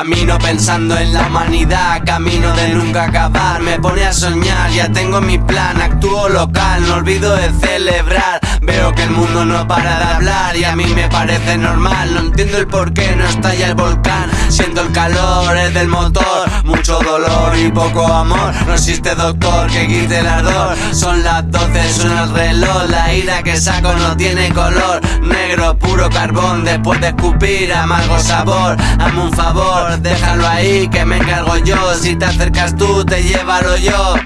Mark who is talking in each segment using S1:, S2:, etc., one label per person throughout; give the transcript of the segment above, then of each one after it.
S1: Camino pensando en la humanidad, camino de nunca acabar. Me pone a soñar, ya tengo mi plan, actúo local, no olvido de celebrar. Veo que el mundo no para de hablar y a mí me parece normal. No entiendo el por qué no estalla el volcán. Siento el calor, es del motor, mucho dolor y poco amor. No existe doctor que quite el ardor. Son las 12, suena el reloj, la ira que saco no tiene color. Negro, puro carbón, después de escupir, amargo sabor. Hazme un favor, déjalo ahí que me encargo yo. Si te acercas tú, te llévalo yo.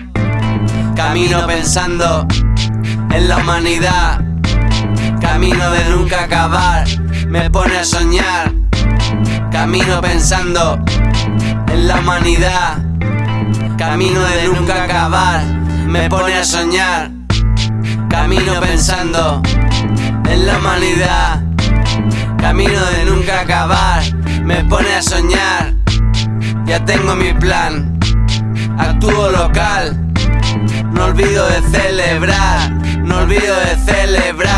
S1: Camino pensando en la humanidad. Camino de nunca acabar, me pone a soñar. Camino pensando en la humanidad. Camino de nunca acabar, me pone a soñar. Camino pensando en la humanidad. Camino de nunca acabar, me pone a soñar. Ya tengo mi plan, actúo local. No olvido de celebrar, no olvido de celebrar.